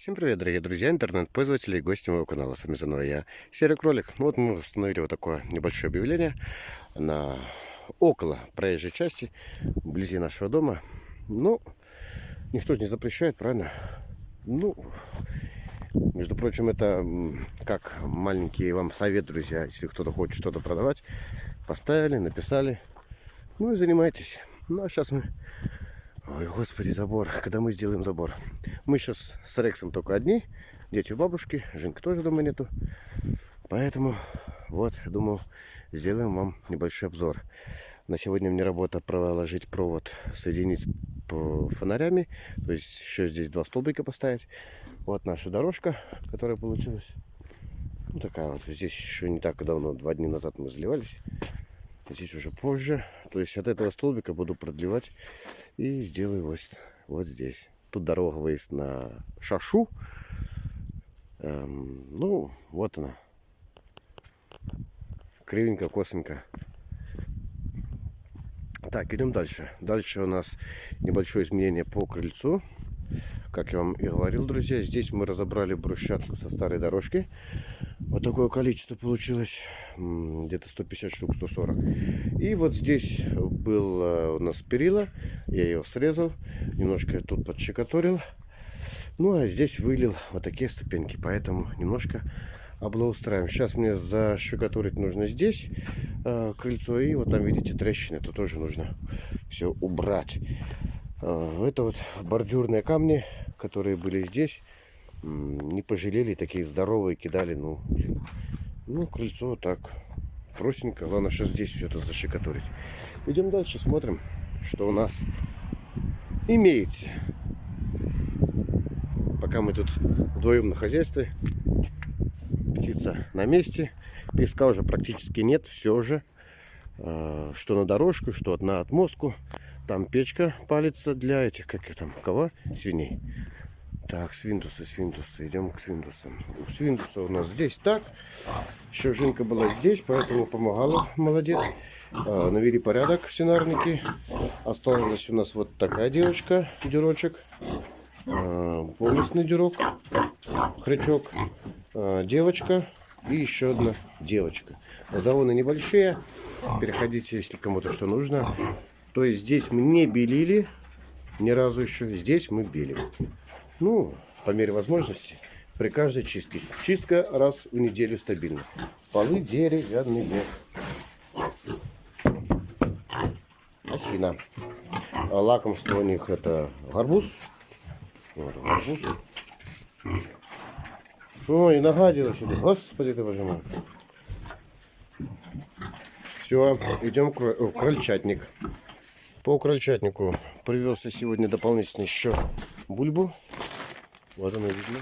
Всем привет, дорогие друзья, интернет-пользователи и гости моего канала. С вами заново я, Серый Кролик. Ну вот мы установили вот такое небольшое объявление на около проезжей части, вблизи нашего дома. Ну, никто же не запрещает, правильно? Ну, между прочим, это как маленький вам совет, друзья, если кто-то хочет что-то продавать. Поставили, написали, ну и занимайтесь. Ну, а сейчас мы Ой, господи, забор. Когда мы сделаем забор? Мы сейчас с Рексом только одни. Дети у бабушки. Женька тоже дома нету. Поэтому, вот, думаю, сделаем вам небольшой обзор. На сегодня мне работа проложить провод, соединить по фонарями. То есть еще здесь два столбика поставить. Вот наша дорожка, которая получилась. Ну, такая вот. Здесь еще не так давно, два дня назад мы заливались. Здесь уже позже. То есть от этого столбика буду продлевать и сделаю вот, вот здесь. Тут дорога выезд на шашу. Эм, ну, вот она. Кривенько, косенько. Так, идем дальше. Дальше у нас небольшое изменение по крыльцу. Как я вам и говорил, друзья, здесь мы разобрали брусчатку со старой дорожки. Вот такое количество получилось, где-то 150 штук, 140. И вот здесь был э, у нас перила, я ее срезал, немножко тут подщекоторил. Ну а здесь вылил вот такие ступеньки, поэтому немножко облаустраиваем. Сейчас мне защекотурить нужно здесь э, крыльцо, и вот там видите трещины, это тоже нужно все убрать. Э, это вот бордюрные камни, которые были здесь, не пожалели, такие здоровые кидали, ну, блин. Ну, крыльцо так, простенько. Главное, что здесь все это защекотурить. Идем дальше, смотрим, что у нас имеется. Пока мы тут вдвоем на хозяйстве, птица на месте, песка уже практически нет, все уже, э, что на дорожку, что на отмостку. Там печка палится для этих, как там, кого? Свиней. Так, свинтусы, свинтусы. Идем к свинтусам. У свинтуса у нас здесь так. Еще Женька была здесь, поэтому помогала. Молодец. А, навели порядок в свинарнике. Осталась у нас вот такая девочка, дюрочек. А, полностный дюрок, хрячок. А, девочка и еще одна девочка. Завоны небольшие. Переходите, если кому-то что нужно. То есть здесь мы не белили ни разу еще. Здесь мы белим. Ну, по мере возможности, при каждой чистке. Чистка раз в неделю стабильно. Полы деревянные. Осина. А лакомство у них это гарбуз. Вот, гарбуз. Ой, нагадила сюда. Господи ты боже мой. Все, идем к крольчатник. По крольчатнику привез я сегодня дополнительно еще бульбу. Вот она видно.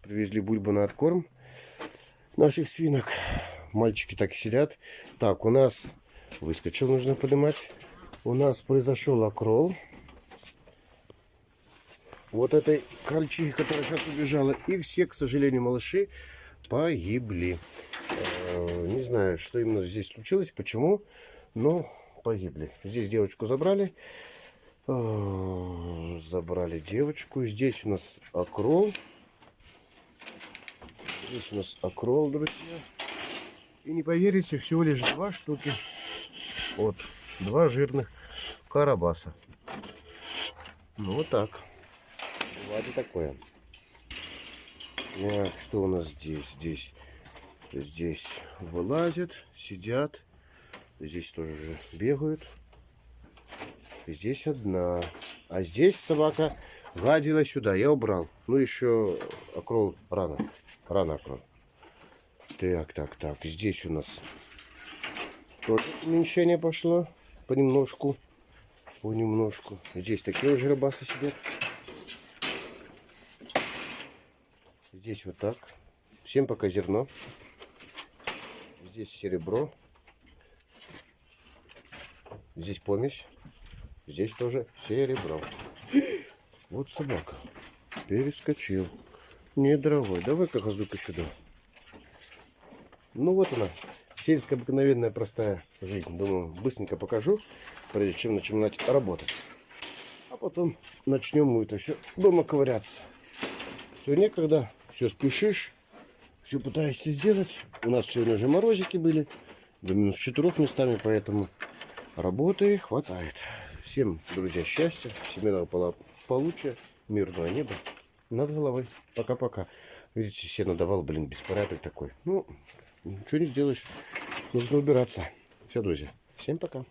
Привезли бульбу на откорм наших свинок. Мальчики так сидят. Так, у нас выскочил, нужно поднимать. У нас произошел окрол. Вот этой крольчихи, которая сейчас убежала. И все, к сожалению, малыши погибли. Э, не знаю, что именно здесь случилось, почему но погибли. Здесь девочку забрали. А, забрали девочку. Здесь у нас окрол. Здесь у нас окрол, друзья. И не поверите, всего лишь два штуки. Вот, два жирных карабаса. Ну, вот так. Бывает такое. Так, что у нас здесь? Здесь, здесь вылазят, сидят. Здесь тоже бегают. Здесь одна. А здесь собака гладила сюда. Я убрал. Ну, еще окрол рано. Рано окрол. Так, так, так. Здесь у нас тоже уменьшение пошло. Понемножку. Понемножку. Здесь такие уже рыбасы сидят. Здесь вот так. Всем пока зерно. Здесь серебро. Здесь помесь. Здесь тоже серебро. Вот собака. Перескочил. Не дорогой. Давай-ка газука сюда. Ну вот она. Сельская обыкновенная простая жизнь. Думаю, быстренько покажу, прежде чем начинать работать. А потом начнем мы это все дома ковыряться. Все некогда, все спешишь, все пытаешься сделать. У нас сегодня же морозики были, до минус четырех местами, поэтому работы хватает. Всем, друзья, счастья, семейного получия, мирного неба над головой. Пока-пока. Видите, все надавал, блин, беспорядок такой. Ну, ничего не сделаешь. Нужно убираться. Все, друзья. Всем пока.